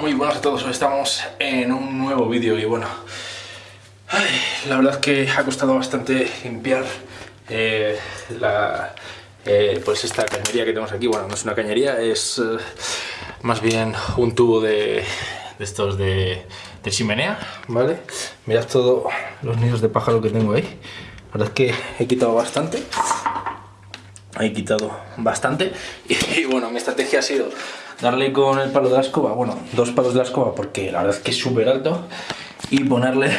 muy buenas a todos, hoy estamos en un nuevo vídeo y bueno, la verdad es que ha costado bastante limpiar eh, eh, pues esta cañería que tenemos aquí, bueno, no es una cañería, es eh, más bien un tubo de, estos de, chimenea, ¿vale? Mirad todos los nidos de pájaro que tengo ahí, la verdad es que he quitado bastante, he quitado bastante y bueno, mi estrategia ha sido darle con el palo de la escoba, bueno, dos palos de la escoba porque la verdad es que es súper alto y ponerle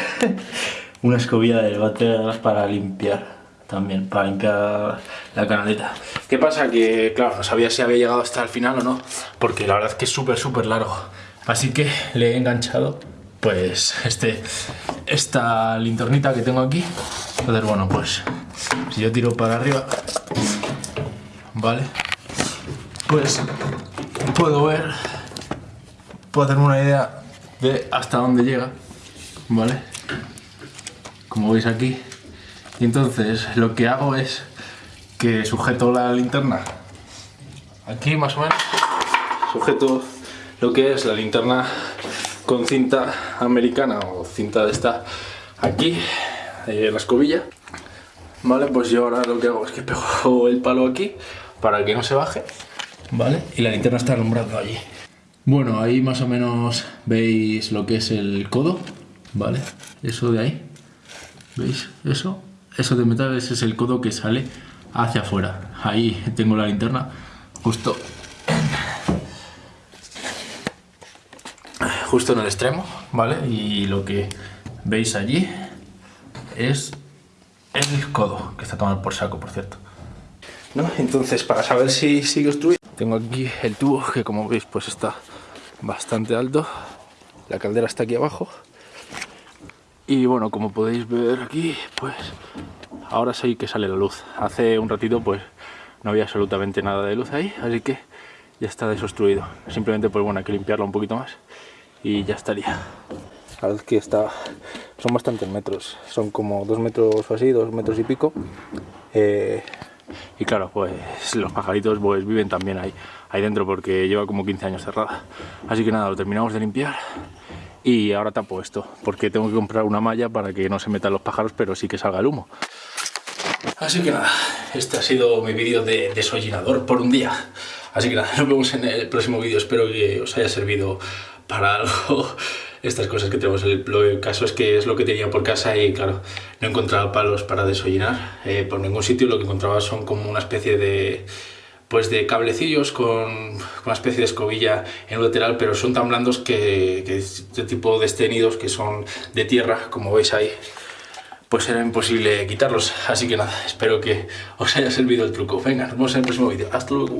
una escobilla de baterías para limpiar también, para limpiar la canaleta. ¿Qué pasa? Que claro, no sabía si había llegado hasta el final o no, porque la verdad es que es súper súper largo. Así que le he enganchado pues este, esta linternita que tengo aquí. Entonces bueno, pues si yo tiro para arriba, ¿vale? Pues puedo ver, puedo hacerme una idea de hasta dónde llega, ¿vale? Como veis aquí. Entonces lo que hago es que sujeto la linterna aquí más o menos, sujeto lo que es la linterna con cinta americana o cinta de esta aquí, en la escobilla. Vale, pues yo ahora lo que hago es que pego el palo aquí para que no se baje ¿vale? Y la linterna está alumbrando allí. Bueno, ahí más o menos veis lo que es el codo, ¿vale? Eso de ahí, ¿veis? Eso, eso de metal, ese es el codo que sale hacia afuera. Ahí tengo la linterna, justo justo en el extremo, ¿vale? Y lo que veis allí es el codo, que está tomado por saco, por cierto. ¿No? Entonces, para saber si sigue obstruido, tengo aquí el tubo que como veis pues está bastante alto. La caldera está aquí abajo. Y bueno, como podéis ver aquí, pues ahora sí que sale la luz. Hace un ratito pues no había absolutamente nada de luz ahí, así que ya está desobstruido. Simplemente pues bueno, hay que limpiarlo un poquito más y ya estaría. La que está, son bastantes metros, son como dos metros o así, dos metros y pico. Eh, y claro, pues los pajaritos pues viven también ahí, ahí dentro porque lleva como 15 años cerrada. Así que nada, lo terminamos de limpiar y ahora tapo esto, porque tengo que comprar una malla para que no se metan los pájaros, pero sí que salga el humo. Así que nada, este ha sido mi vídeo de desollinador por un día. Así que nada, nos vemos en el próximo vídeo, espero que os haya servido para algo estas cosas que tenemos. El, el, caso es que es lo que tenía por casa y claro, no encontraba palos para desollinar eh, por ningún sitio. Lo que encontraba son como una especie de pues de cablecillos con, una especie de escobilla en un lateral, pero son tan blandos que, que este tipo de que son de tierra, como veis ahí, pues era imposible quitarlos. Así que nada, espero que os haya servido el truco. Venga, nos vemos en el próximo vídeo. Hasta luego.